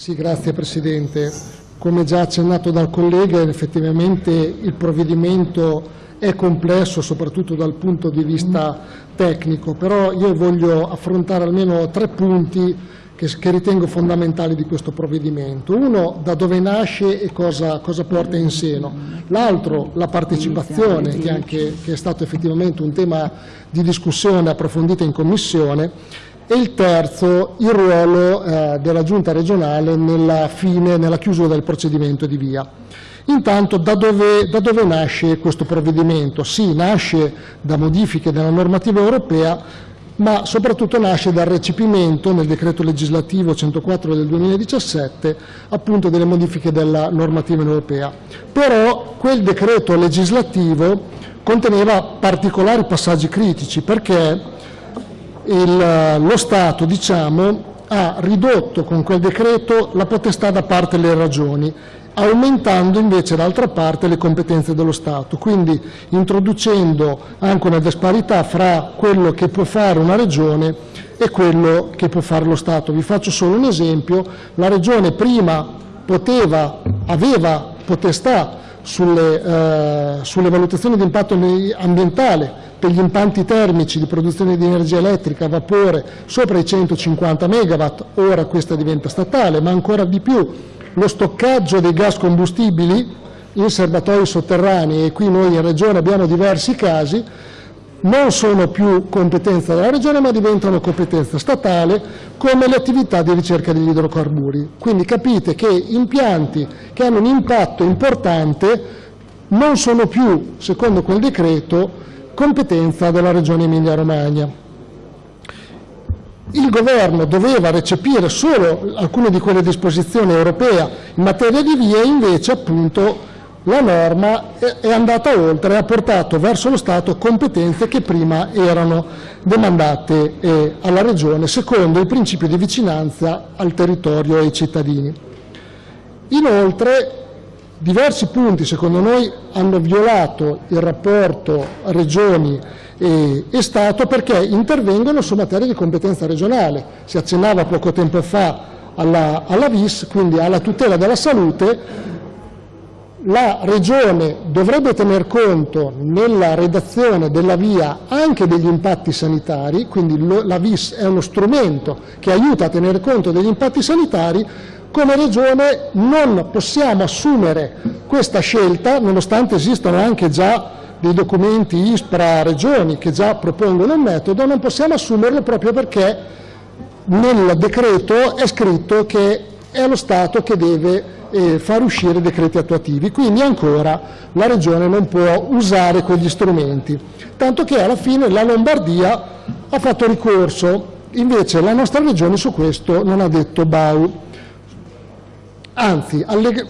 Sì, grazie Presidente. Come già accennato dal collega, effettivamente il provvedimento è complesso, soprattutto dal punto di vista tecnico, però io voglio affrontare almeno tre punti che, che ritengo fondamentali di questo provvedimento. Uno, da dove nasce e cosa, cosa porta in seno. L'altro, la partecipazione, che, anche, che è stato effettivamente un tema di discussione approfondita in Commissione, e il terzo il ruolo eh, della Giunta regionale nella, fine, nella chiusura del procedimento di via. Intanto da dove, da dove nasce questo provvedimento? Sì, nasce da modifiche della normativa europea, ma soprattutto nasce dal recepimento nel decreto legislativo 104 del 2017 appunto delle modifiche della normativa europea. Però quel decreto legislativo conteneva particolari passaggi critici perché il, lo Stato diciamo, ha ridotto con quel decreto la potestà da parte delle ragioni, aumentando invece d'altra parte le competenze dello Stato, quindi introducendo anche una disparità fra quello che può fare una regione e quello che può fare lo Stato. Vi faccio solo un esempio, la regione prima poteva, aveva potestà sulle, eh, sulle valutazioni di impatto ambientale per gli impianti termici di produzione di energia elettrica a vapore sopra i 150 megawatt, ora questa diventa statale, ma ancora di più lo stoccaggio dei gas combustibili in serbatoi sotterranei, e qui noi in Regione abbiamo diversi casi, non sono più competenza della Regione ma diventano competenza statale come le attività di ricerca degli idrocarburi. Quindi capite che impianti che hanno un impatto importante non sono più, secondo quel decreto, competenza della Regione Emilia-Romagna. Il Governo doveva recepire solo alcune di quelle disposizioni europee in materia di vie, invece appunto la norma è andata oltre e ha portato verso lo Stato competenze che prima erano demandate eh, alla Regione secondo il principio di vicinanza al territorio e ai cittadini. Inoltre Diversi punti, secondo noi, hanno violato il rapporto Regioni e, Stato perché intervengono su materie di competenza regionale. Si accennava poco tempo fa alla, alla VIS, quindi alla tutela della salute, la Regione dovrebbe tener conto nella redazione della via anche degli impatti sanitari, quindi la VIS è uno strumento che aiuta a tenere conto degli impatti sanitari, come Regione non possiamo assumere questa scelta, nonostante esistano anche già dei documenti ISPRA Regioni che già propongono un metodo, non possiamo assumerlo proprio perché nel decreto è scritto che è lo Stato che deve eh, far uscire decreti attuativi, quindi ancora la Regione non può usare quegli strumenti, tanto che alla fine la Lombardia ha fatto ricorso, invece la nostra Regione su questo non ha detto bau. Anzi alleg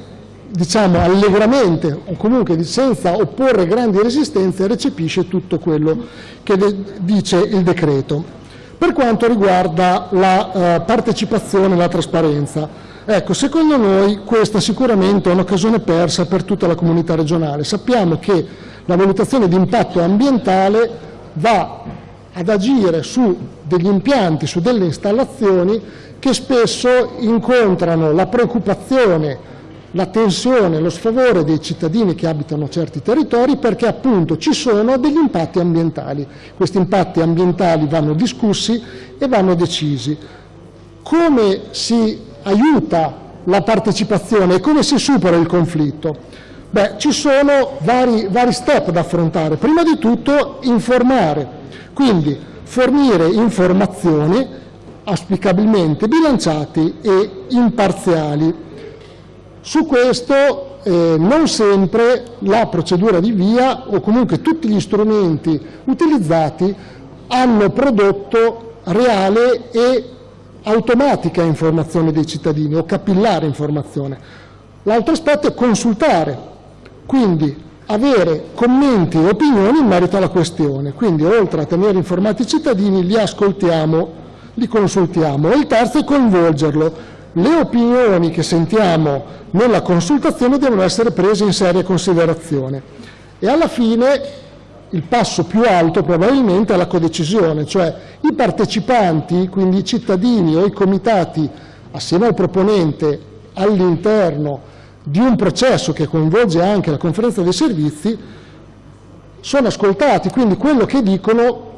diciamo, allegramente o comunque senza opporre grandi resistenze recepisce tutto quello che dice il decreto. Per quanto riguarda la eh, partecipazione e la trasparenza, ecco, secondo noi questa sicuramente è un'occasione persa per tutta la comunità regionale. Sappiamo che la valutazione di impatto ambientale va ad agire su degli impianti, su delle installazioni che spesso incontrano la preoccupazione, la tensione, lo sfavore dei cittadini che abitano certi territori perché appunto ci sono degli impatti ambientali. Questi impatti ambientali vanno discussi e vanno decisi. Come si aiuta la partecipazione e come si supera il conflitto? Beh, ci sono vari, vari step da affrontare. Prima di tutto informare, quindi fornire informazioni auspicabilmente bilanciati e imparziali. Su questo eh, non sempre la procedura di via o comunque tutti gli strumenti utilizzati hanno prodotto reale e automatica informazione dei cittadini o capillare informazione. L'altro aspetto è consultare, quindi avere commenti e opinioni in merito alla questione. Quindi oltre a tenere informati i cittadini li ascoltiamo li consultiamo. Il terzo è coinvolgerlo. Le opinioni che sentiamo nella consultazione devono essere prese in seria considerazione. E alla fine il passo più alto probabilmente è la codecisione, cioè i partecipanti, quindi i cittadini o i comitati assieme al proponente all'interno di un processo che coinvolge anche la conferenza dei servizi, sono ascoltati, quindi quello che dicono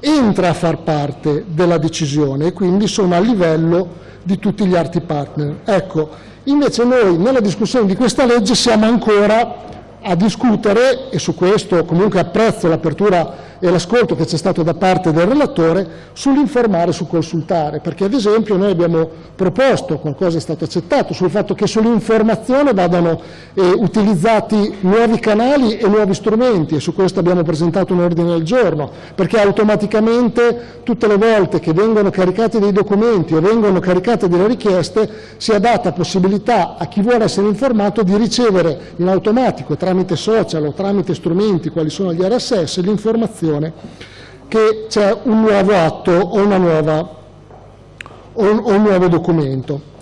entra a far parte della decisione e quindi sono a livello di tutti gli altri partner. Ecco, invece noi nella discussione di questa legge siamo ancora a discutere, e su questo comunque apprezzo l'apertura e l'ascolto che c'è stato da parte del relatore, sull'informare e sul consultare, perché ad esempio noi abbiamo proposto, qualcosa è stato accettato, sul fatto che sull'informazione vadano eh, utilizzati nuovi canali e nuovi strumenti e su questo abbiamo presentato un ordine del giorno, perché automaticamente tutte le volte che vengono caricati dei documenti o vengono caricate delle richieste sia data possibilità a chi vuole essere informato di ricevere in automatico tramite social o tramite strumenti quali sono gli RSS l'informazione che c'è un nuovo atto o, nuova, o, un, o un nuovo documento.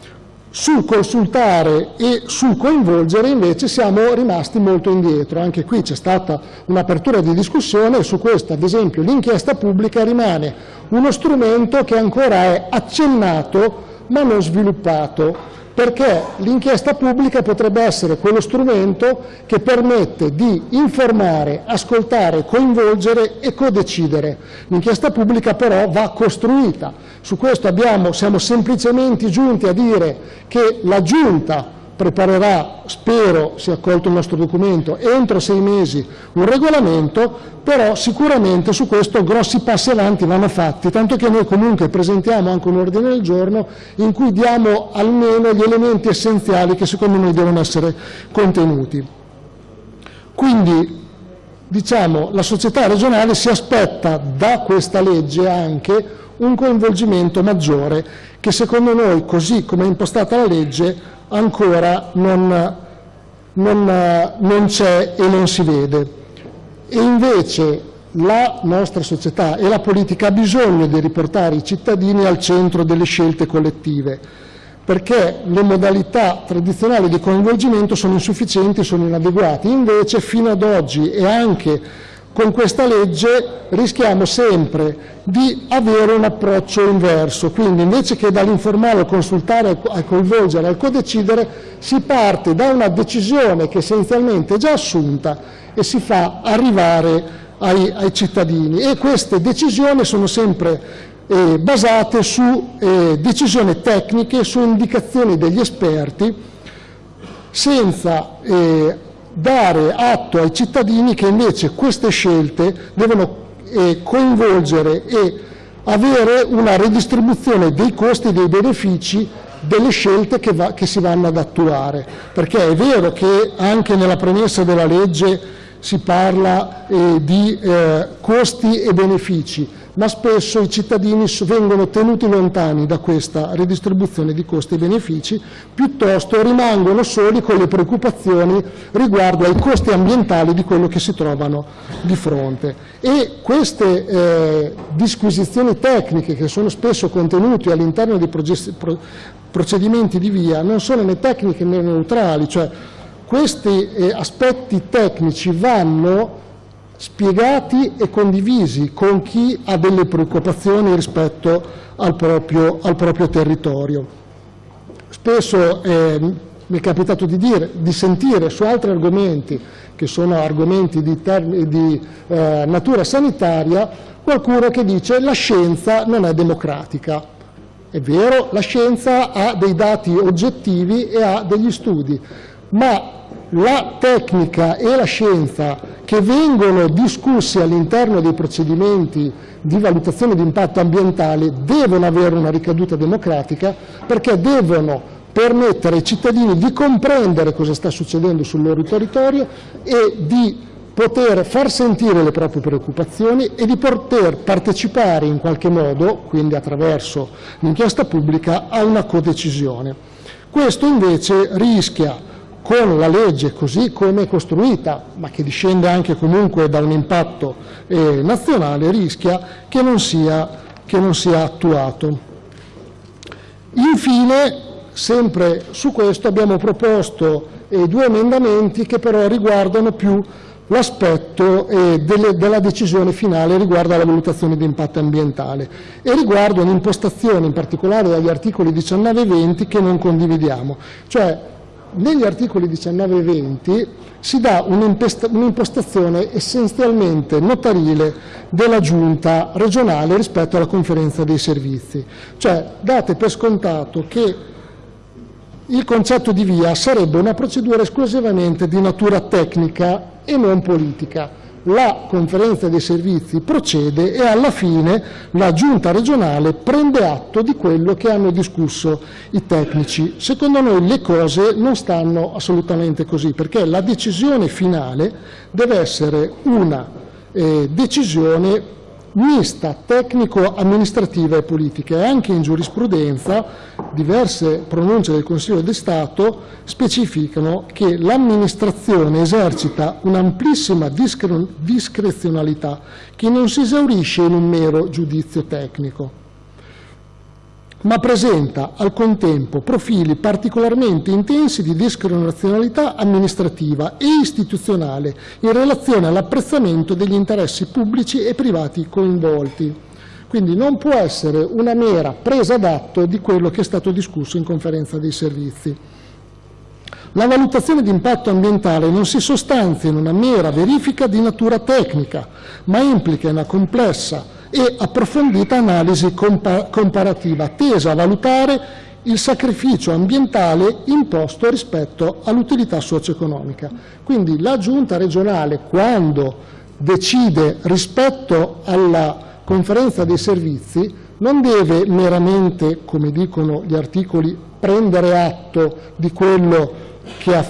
Sul consultare e sul coinvolgere invece siamo rimasti molto indietro, anche qui c'è stata un'apertura di discussione e su questo ad esempio l'inchiesta pubblica rimane uno strumento che ancora è accennato ma non sviluppato perché l'inchiesta pubblica potrebbe essere quello strumento che permette di informare, ascoltare, coinvolgere e codecidere. L'inchiesta pubblica però va costruita. Su questo abbiamo, siamo semplicemente giunti a dire che la Giunta preparerà, spero sia accolto il nostro documento, entro sei mesi un regolamento, però sicuramente su questo grossi passi avanti vanno fatti, tanto che noi comunque presentiamo anche un ordine del giorno in cui diamo almeno gli elementi essenziali che secondo noi devono essere contenuti. Quindi diciamo, la società regionale si aspetta da questa legge anche un coinvolgimento maggiore che secondo noi, così come è impostata la legge, ancora non, non, non c'è e non si vede. E invece la nostra società e la politica ha bisogno di riportare i cittadini al centro delle scelte collettive, perché le modalità tradizionali di coinvolgimento sono insufficienti, sono inadeguate. Invece fino ad oggi e anche con questa legge rischiamo sempre di avere un approccio inverso, quindi invece che dall'informare al consultare, al coinvolgere, al codecidere, si parte da una decisione che essenzialmente è già assunta e si fa arrivare ai, ai cittadini. E queste decisioni sono sempre eh, basate su eh, decisioni tecniche, su indicazioni degli esperti, senza eh, dare atto ai cittadini che invece queste scelte devono eh, coinvolgere e avere una redistribuzione dei costi e dei benefici delle scelte che, va, che si vanno ad attuare, perché è vero che anche nella premessa della legge si parla eh, di eh, costi e benefici, ma spesso i cittadini vengono tenuti lontani da questa ridistribuzione di costi e benefici, piuttosto rimangono soli con le preoccupazioni riguardo ai costi ambientali di quello che si trovano di fronte. E queste eh, disquisizioni tecniche che sono spesso contenute all'interno dei procedimenti di via non sono né tecniche né neutrali, cioè questi eh, aspetti tecnici vanno spiegati e condivisi con chi ha delle preoccupazioni rispetto al proprio, al proprio territorio. Spesso eh, mi è capitato di, dire, di, sentire su altri argomenti, che sono argomenti di, di eh, natura sanitaria, qualcuno che dice la scienza non è democratica. È vero, la scienza ha dei dati oggettivi e ha degli studi, ma la tecnica e la scienza che vengono discussi all'interno dei procedimenti di valutazione di impatto ambientale devono avere una ricaduta democratica perché devono permettere ai cittadini di comprendere cosa sta succedendo sul loro territorio e di poter far sentire le proprie preoccupazioni e di poter partecipare in qualche modo, quindi attraverso l'inchiesta pubblica, a una codecisione. Questo invece rischia con la legge così come è costruita, ma che discende anche comunque da un impatto eh, nazionale, rischia che non, sia, che non sia attuato. Infine, sempre su questo abbiamo proposto eh, due emendamenti che però riguardano più l'aspetto eh, della decisione finale riguardo alla valutazione di impatto ambientale e riguardo un'impostazione in particolare dagli articoli 19 e 20 che non condividiamo. Cioè negli articoli 19 e 20 si dà un'impostazione essenzialmente notarile della giunta regionale rispetto alla conferenza dei servizi. Cioè date per scontato che il concetto di via sarebbe una procedura esclusivamente di natura tecnica e non politica. La conferenza dei servizi procede e alla fine la giunta regionale prende atto di quello che hanno discusso i tecnici. Secondo noi le cose non stanno assolutamente così perché la decisione finale deve essere una eh, decisione mista tecnico-amministrativa e politica e anche in giurisprudenza diverse pronunce del Consiglio di Stato specificano che l'amministrazione esercita un'amplissima discrezionalità che non si esaurisce in un mero giudizio tecnico ma presenta al contempo profili particolarmente intensi di discrezionalità amministrativa e istituzionale in relazione all'apprezzamento degli interessi pubblici e privati coinvolti. Quindi non può essere una mera presa d'atto di quello che è stato discusso in conferenza dei servizi. La valutazione di impatto ambientale non si sostanzia in una mera verifica di natura tecnica, ma implica una complessa e approfondita analisi comparativa tesa a valutare il sacrificio ambientale imposto rispetto all'utilità socio-economica. Quindi la giunta regionale quando decide rispetto alla conferenza dei servizi non deve meramente, come dicono gli articoli, prendere atto di quello che ha,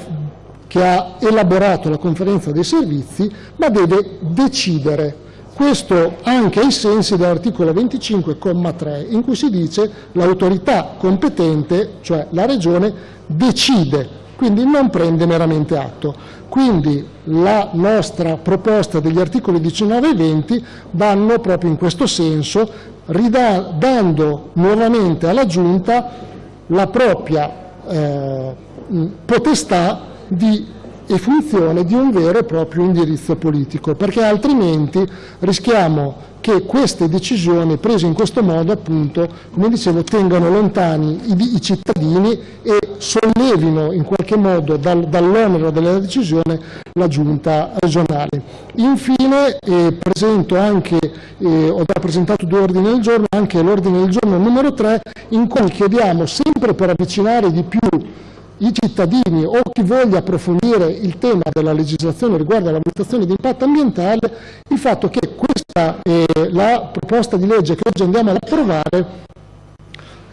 che ha elaborato la conferenza dei servizi, ma deve decidere questo anche ai sensi dell'articolo 25,3 in cui si dice l'autorità competente, cioè la Regione, decide, quindi non prende meramente atto. Quindi la nostra proposta degli articoli 19 e 20 vanno proprio in questo senso, dando nuovamente alla Giunta la propria eh, potestà di e funzione di un vero e proprio indirizzo politico, perché altrimenti rischiamo che queste decisioni prese in questo modo, appunto, come dicevo, tengano lontani i, i cittadini e sollevino in qualche modo dal, dall'onere della decisione la giunta regionale. Infine eh, presento anche, eh, ho già presentato due ordini del giorno, anche l'ordine del giorno numero 3 in cui chiediamo sempre per avvicinare di più i cittadini o chi voglia approfondire il tema della legislazione riguardo alla valutazione di impatto ambientale, il fatto che questa, eh, la proposta di legge che oggi andiamo ad approvare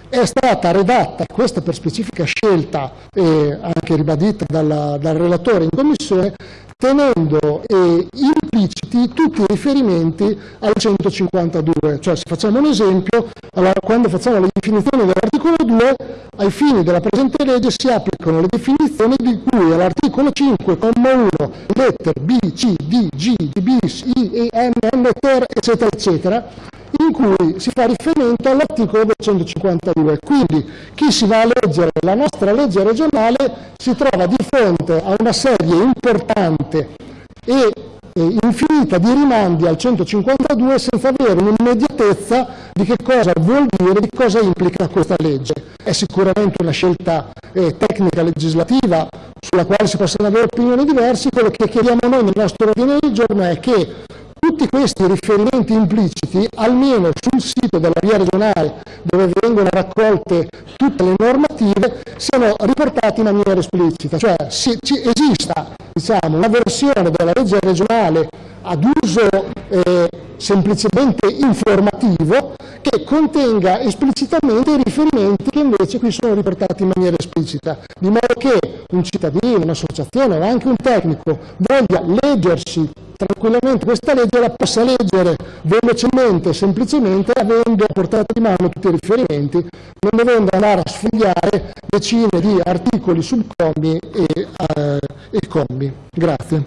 è stata redatta, questa per specifica scelta eh, anche ribadita dalla, dal relatore in Commissione, tenendo eh, impliciti tutti i riferimenti al 152, cioè se facciamo un esempio, allora, quando facciamo le definizioni dell'articolo 2, ai fini della presente legge si applicano le definizioni di cui all'articolo 5, comma 1, lettere B, C, D, G, D, bis, I, E, M, N, ter, eccetera, eccetera, in cui si fa riferimento all'articolo 252. Quindi chi si va a leggere la nostra legge regionale si trova di fronte a una serie importante e infinita di rimandi al 152 senza avere un'immediatezza di che cosa vuol dire, di cosa implica questa legge. È sicuramente una scelta eh, tecnica legislativa sulla quale si possono avere opinioni diverse, quello che chiediamo noi nel nostro ordine del giorno è che tutti questi riferimenti impliciti, almeno sul sito della via regionale dove vengono raccolte tutte le normative, siano riportati in maniera esplicita, cioè si, ci, esista diciamo, una versione della legge regionale ad uso eh, semplicemente informativo che contenga esplicitamente i riferimenti che invece qui sono riportati in maniera esplicita, di modo che un cittadino, un'associazione o anche un tecnico voglia leggersi tranquillamente questa legge la possa leggere velocemente, semplicemente, avendo a portata di mano tutti i riferimenti, non dovendo andare a sfogliare decine di articoli, subcommi e, eh, e commi. Grazie.